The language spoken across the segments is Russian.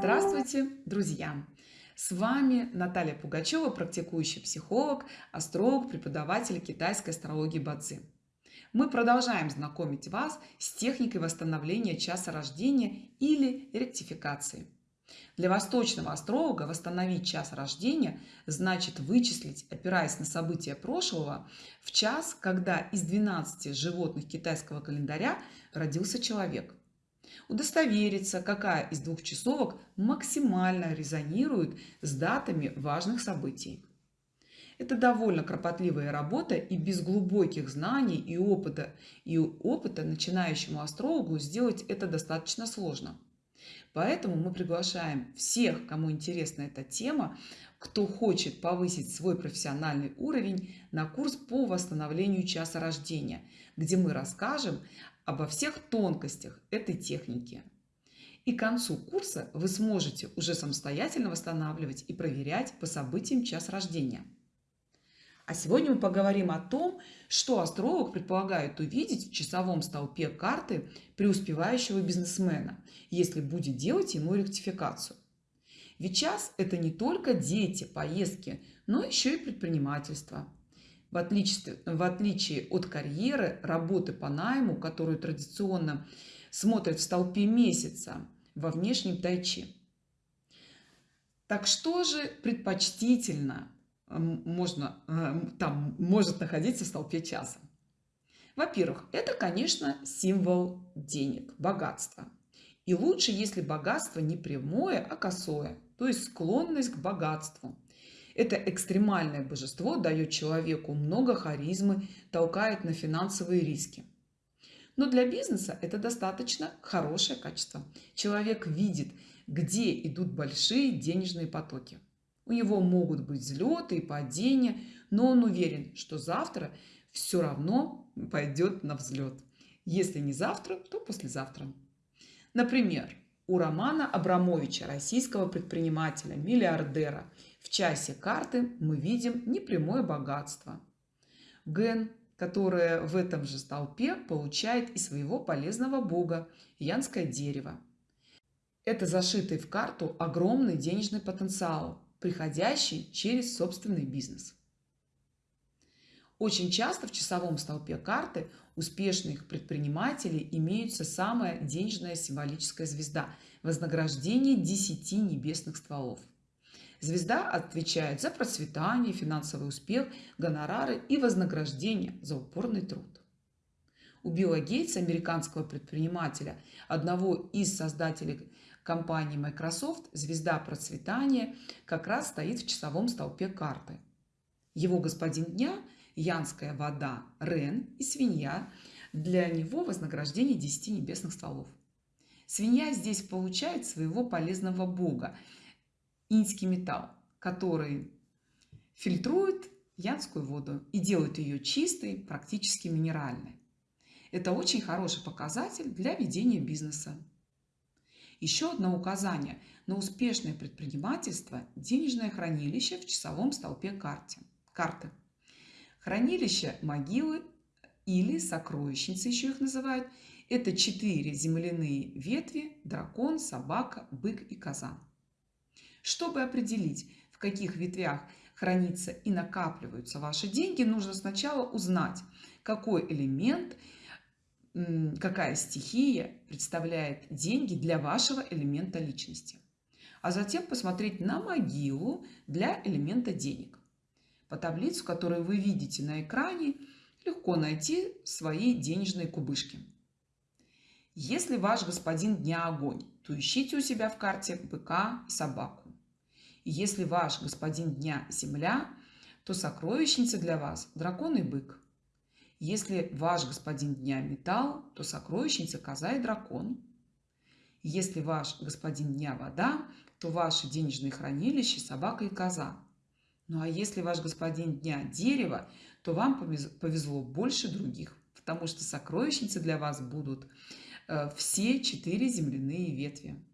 Здравствуйте, друзья! С вами Наталья Пугачева, практикующий психолог, астролог, преподаватель китайской астрологии Бадзи. Мы продолжаем знакомить вас с техникой восстановления часа рождения или ректификации. Для восточного астролога восстановить час рождения значит вычислить, опираясь на события прошлого, в час, когда из 12 животных китайского календаря родился человек – удостовериться, какая из двух часовок максимально резонирует с датами важных событий. Это довольно кропотливая работа, и без глубоких знаний и опыта, и опыта начинающему астрологу сделать это достаточно сложно. Поэтому мы приглашаем всех, кому интересна эта тема, кто хочет повысить свой профессиональный уровень на курс по восстановлению часа рождения, где мы расскажем обо всех тонкостях этой техники. И к концу курса вы сможете уже самостоятельно восстанавливать и проверять по событиям час рождения. А сегодня мы поговорим о том, что астролог предполагает увидеть в часовом столпе карты преуспевающего бизнесмена, если будет делать ему ректификацию. Ведь час – это не только дети, поездки, но еще и предпринимательство – в отличие, в отличие от карьеры, работы по найму, которую традиционно смотрят в столпе месяца во внешнем тайчи. Так что же предпочтительно можно, э, там может находиться в столпе часа? Во-первых, это, конечно, символ денег, богатства. И лучше, если богатство не прямое, а косое, то есть склонность к богатству – это экстремальное божество дает человеку много харизмы, толкает на финансовые риски. Но для бизнеса это достаточно хорошее качество. Человек видит, где идут большие денежные потоки. У него могут быть взлеты и падения, но он уверен, что завтра все равно пойдет на взлет. Если не завтра, то послезавтра. Например, у Романа Абрамовича, российского предпринимателя, миллиардера, в часе карты мы видим непрямое богатство. Ген, которое в этом же столпе получает и своего полезного бога – янское дерево. Это зашитый в карту огромный денежный потенциал, приходящий через собственный бизнес. Очень часто в часовом столпе карты успешных предпринимателей имеется самая денежная символическая звезда – вознаграждение 10 небесных стволов. Звезда отвечает за процветание, финансовый успех, гонорары и вознаграждение за упорный труд. У Билла Гейтса, американского предпринимателя, одного из создателей компании Microsoft, звезда процветания как раз стоит в часовом столпе карты. Его господин дня – янская вода, Рен и свинья – для него вознаграждение 10 небесных стволов. Свинья здесь получает своего полезного бога инский металл, который фильтрует янскую воду и делает ее чистой, практически минеральной. Это очень хороший показатель для ведения бизнеса. Еще одно указание на успешное предпринимательство – денежное хранилище в часовом столпе карте, карты. Хранилище могилы или сокровищницы еще их называют – это четыре земляные ветви – дракон, собака, бык и коза. Чтобы определить, в каких ветвях хранится и накапливаются ваши деньги, нужно сначала узнать, какой элемент, какая стихия представляет деньги для вашего элемента личности. А затем посмотреть на могилу для элемента денег. По таблицу, которую вы видите на экране, легко найти свои денежные кубышки. Если ваш господин дня огонь, то ищите у себя в карте быка и собаку. Если ваш господин дня земля, то сокровищница для вас дракон и бык. Если ваш господин дня металл, то сокровищница коза и дракон. Если ваш господин дня вода, то ваши денежные хранилища собака и коза. Ну а если ваш господин дня дерево, то вам повезло больше других, потому что сокровищницы для вас будут э, все четыре земляные ветви.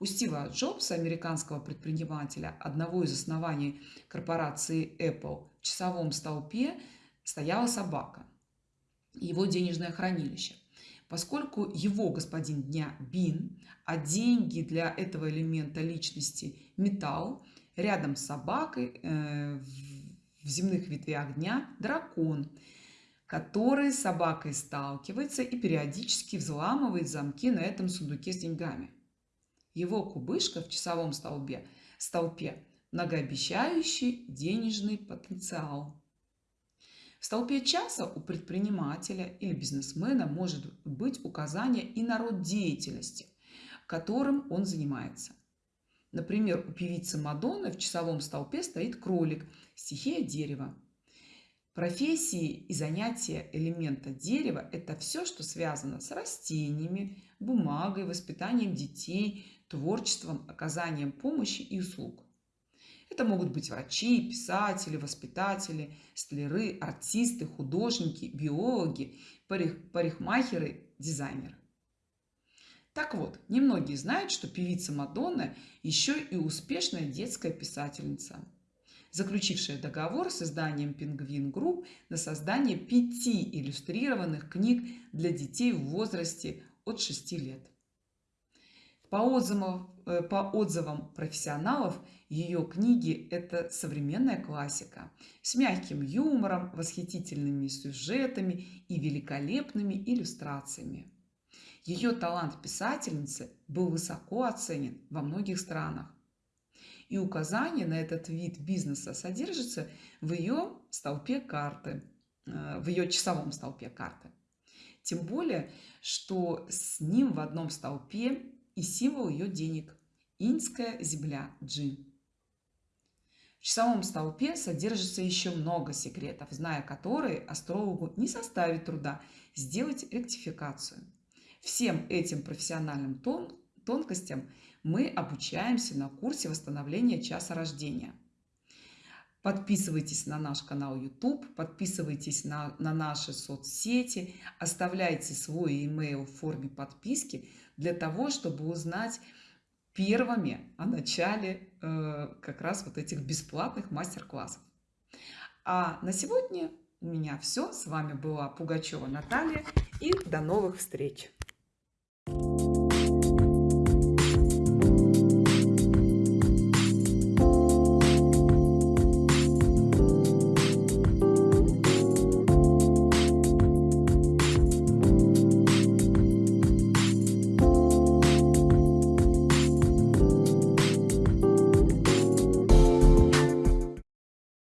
У Стива Джобса, американского предпринимателя, одного из оснований корпорации Apple, в часовом столпе стояла собака, его денежное хранилище. поскольку его господин дня бин, а деньги для этого элемента личности металл, рядом с собакой э, в земных ветвях дня дракон, который с собакой сталкивается и периодически взламывает замки на этом сундуке с деньгами. Его кубышка в часовом столбе, столпе многообещающий денежный потенциал. В столпе часа у предпринимателя или бизнесмена может быть указание и на род деятельности, которым он занимается. Например, у певицы Мадонны в часовом столпе стоит кролик, стихия дерева. Профессии и занятия элемента дерева – это все, что связано с растениями, бумагой, воспитанием детей, творчеством, оказанием помощи и услуг. Это могут быть врачи, писатели, воспитатели, столяры, артисты, художники, биологи, парик, парикмахеры, дизайнеры. Так вот, немногие знают, что певица Мадонна еще и успешная детская писательница, заключившая договор с изданием Penguin Group на создание пяти иллюстрированных книг для детей в возрасте от 6 лет. По отзывам, э, по отзывам профессионалов, ее книги – это современная классика с мягким юмором, восхитительными сюжетами и великолепными иллюстрациями. Ее талант писательницы был высоко оценен во многих странах. И указание на этот вид бизнеса содержится в ее столпе карты, э, в ее часовом столпе карты. Тем более, что с ним в одном столпе и символ ее денег – инская земля Джи. В часовом столпе содержится еще много секретов, зная которые астрологу не составит труда сделать ректификацию. Всем этим профессиональным тон, тонкостям мы обучаемся на курсе восстановления часа рождения. Подписывайтесь на наш канал YouTube, подписывайтесь на, на наши соцсети, оставляйте свой email в форме подписки – для того, чтобы узнать первыми о начале э, как раз вот этих бесплатных мастер-классов. А на сегодня у меня все. С вами была Пугачева Наталья и до новых встреч!